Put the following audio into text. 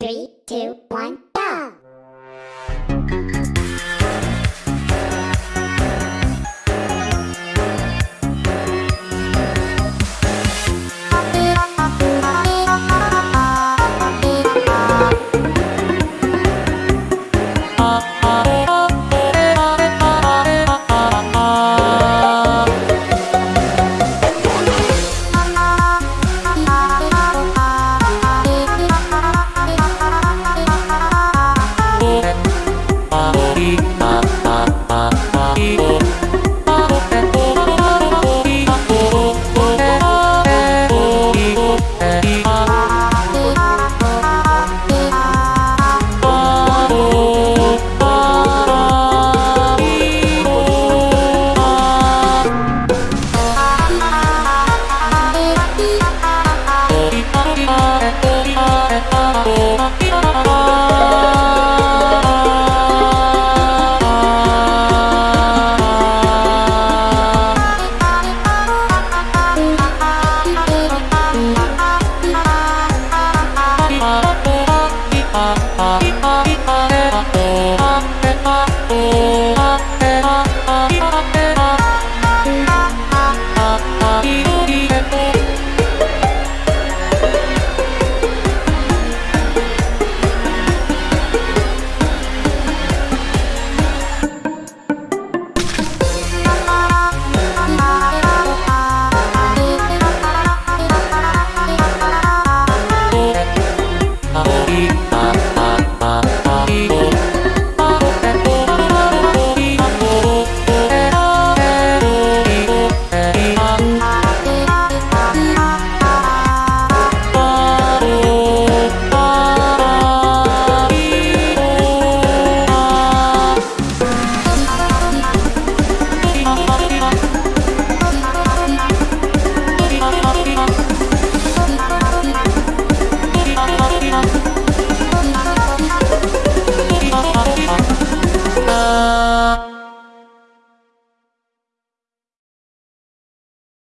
Three, two, one.